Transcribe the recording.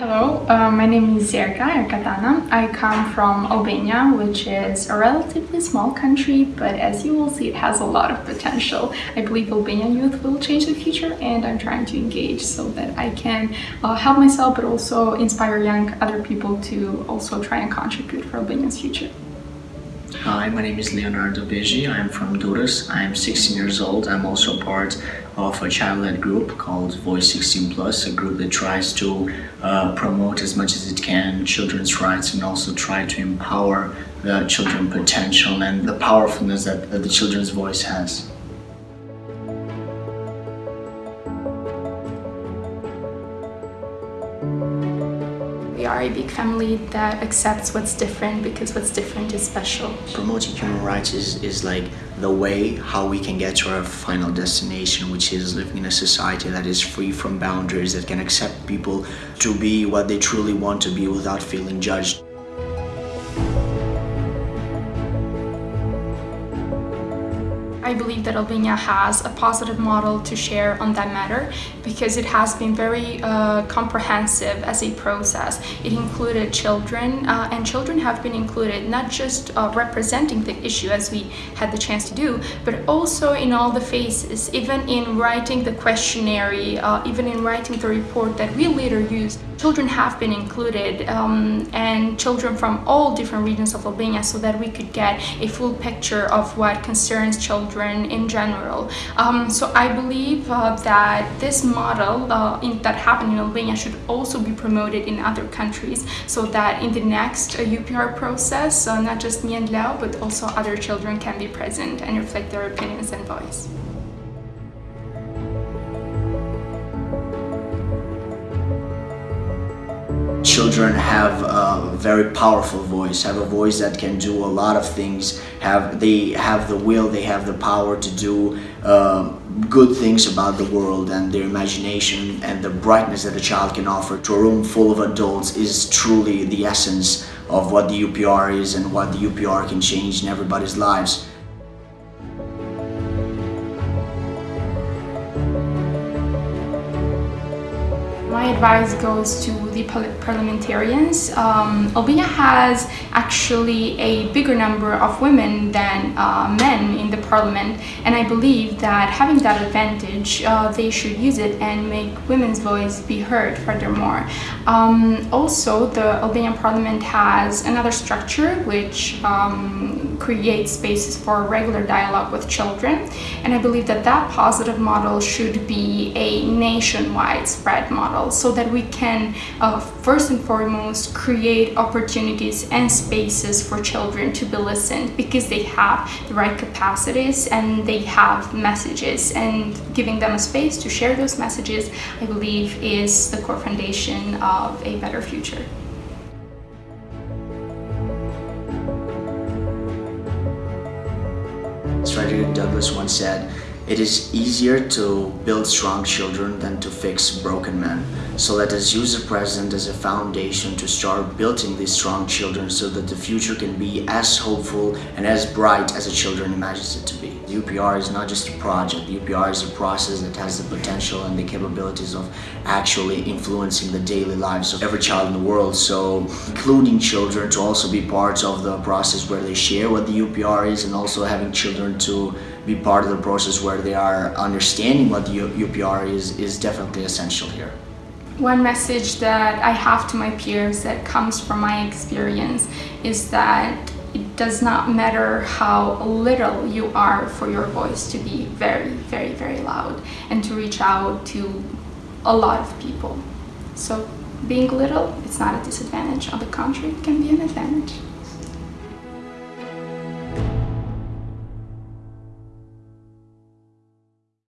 Hello, uh, my name is Zerka Erkatana. I come from Albania, which is a relatively small country, but as you will see, it has a lot of potential. I believe Albanian youth will change the future and I'm trying to engage so that I can uh, help myself, but also inspire young other people to also try and contribute for Albania's future. Hi, my name is Leonardo Beji. I'm from Durrës. I'm 16 years old. I'm also part of a child-led group called Voice 16 Plus, a group that tries to uh, promote as much as it can children's rights and also try to empower the children's potential and the powerfulness that, that the children's voice has. Are a big family that accepts what's different because what's different is special. Promoting human rights is, is like the way how we can get to our final destination, which is living in a society that is free from boundaries, that can accept people to be what they truly want to be without feeling judged. I believe that Albania has a positive model to share on that matter because it has been very uh, comprehensive as a process. It included children uh, and children have been included not just uh, representing the issue as we had the chance to do, but also in all the phases, even in writing the questionnaire, uh, even in writing the report that we later used. Children have been included um, and children from all different regions of Albania so that we could get a full picture of what concerns children in general. Um, so I believe uh, that this model uh, in, that happened in Albania should also be promoted in other countries so that in the next uh, UPR process, uh, not just me and Leo, but also other children can be present and reflect their opinions and voice. Children have a very powerful voice have a voice that can do a lot of things have they have the will they have the power to do uh, good things about the world and their imagination and the brightness that a child can offer to a room full of adults is truly the essence of what the UPR is and what the UPR can change in everybody's lives advice goes to the parliamentarians. Um, Albania has actually a bigger number of women than uh, men in the parliament and I believe that having that advantage uh, they should use it and make women's voice be heard furthermore. Um, also the Albanian parliament has another structure which um, creates spaces for regular dialogue with children and I believe that that positive model should be a nationwide spread model model so that we can uh, first and foremost create opportunities and spaces for children to be listened because they have the right capacities and they have messages and giving them a space to share those messages I believe is the core foundation of a better future. Frederick Douglass once said, it is easier to build strong children than to fix broken men. So let us use the present as a foundation to start building these strong children so that the future can be as hopeful and as bright as the children imagines it to be. The UPR is not just a project, the UPR is a process that has the potential and the capabilities of actually influencing the daily lives of every child in the world. So including children to also be part of the process where they share what the UPR is and also having children to be part of the process where they are understanding what the UPR is, is definitely essential here. One message that I have to my peers that comes from my experience is that it does not matter how little you are for your voice to be very, very, very loud and to reach out to a lot of people. So being little, it's not a disadvantage. On the contrary, it can be an advantage.